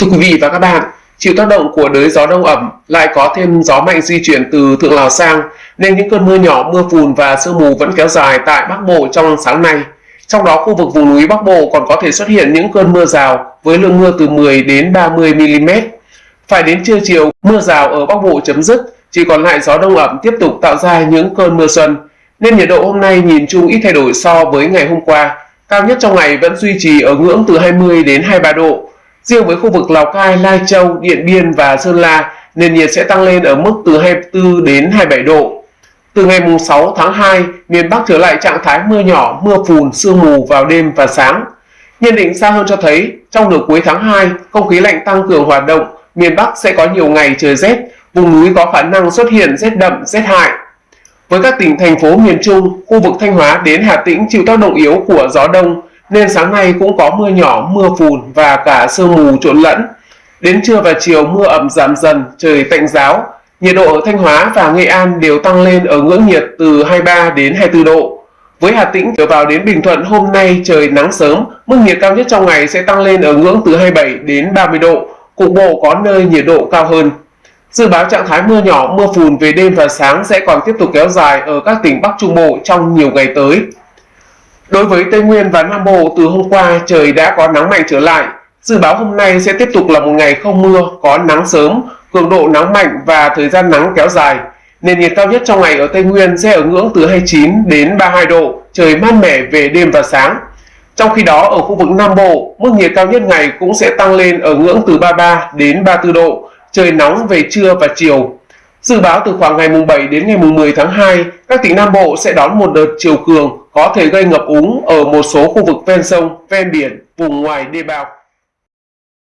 Thưa quý vị và các bạn, chịu tác động của đới gió đông ẩm lại có thêm gió mạnh di chuyển từ thượng Lào sang nên những cơn mưa nhỏ, mưa phùn và sương mù vẫn kéo dài tại Bắc Bộ trong sáng nay. Trong đó khu vực vùng núi Bắc Bộ còn có thể xuất hiện những cơn mưa rào với lượng mưa từ 10 đến 30 mm. Phải đến trưa chiều, mưa rào ở Bắc Bộ chấm dứt, chỉ còn lại gió đông ẩm tiếp tục tạo ra những cơn mưa xuân. Nên nhiệt độ hôm nay nhìn chung ít thay đổi so với ngày hôm qua. Cao nhất trong ngày vẫn duy trì ở ngưỡng từ 20 đến 23 độ, Riêng với khu vực Lào Cai, Lai Châu, Điện Biên và Sơn La, nền nhiệt sẽ tăng lên ở mức từ 24 đến 27 độ. Từ ngày 6 tháng 2, miền Bắc trở lại trạng thái mưa nhỏ, mưa phùn, sương mù vào đêm và sáng. Nhận định xa hơn cho thấy, trong nửa cuối tháng 2, không khí lạnh tăng cường hoạt động, miền Bắc sẽ có nhiều ngày trời rét, vùng núi có khả năng xuất hiện rét đậm, rét hại. Với các tỉnh thành phố miền Trung, khu vực Thanh Hóa đến Hà Tĩnh chịu tác động yếu của gió đông, nên sáng nay cũng có mưa nhỏ, mưa phùn và cả sương mù trộn lẫn. Đến trưa và chiều mưa ẩm giảm dần, trời tạnh giáo. Nhiệt độ ở Thanh Hóa và Nghệ An đều tăng lên ở ngưỡng nhiệt từ 23 đến 24 độ. Với Hà Tĩnh trở vào đến Bình Thuận hôm nay trời nắng sớm, mức nhiệt cao nhất trong ngày sẽ tăng lên ở ngưỡng từ 27 đến 30 độ, cục bộ có nơi nhiệt độ cao hơn. Dự báo trạng thái mưa nhỏ, mưa phùn về đêm và sáng sẽ còn tiếp tục kéo dài ở các tỉnh Bắc Trung Bộ trong nhiều ngày tới. Đối với Tây Nguyên và Nam Bộ từ hôm qua trời đã có nắng mạnh trở lại. Dự báo hôm nay sẽ tiếp tục là một ngày không mưa, có nắng sớm, cường độ nắng mạnh và thời gian nắng kéo dài. Nền nhiệt cao nhất trong ngày ở Tây Nguyên sẽ ở ngưỡng từ 29 đến 32 độ, trời mát mẻ về đêm và sáng. Trong khi đó ở khu vực Nam Bộ, mức nhiệt cao nhất ngày cũng sẽ tăng lên ở ngưỡng từ 33 đến 34 độ, trời nóng về trưa và chiều. Dự báo từ khoảng ngày mùng 7 đến ngày mùng 10 tháng 2, các tỉnh Nam Bộ sẽ đón một đợt chiều cường có thể gây ngập úng ở một số khu vực ven sông, ven biển, vùng ngoài đê bao.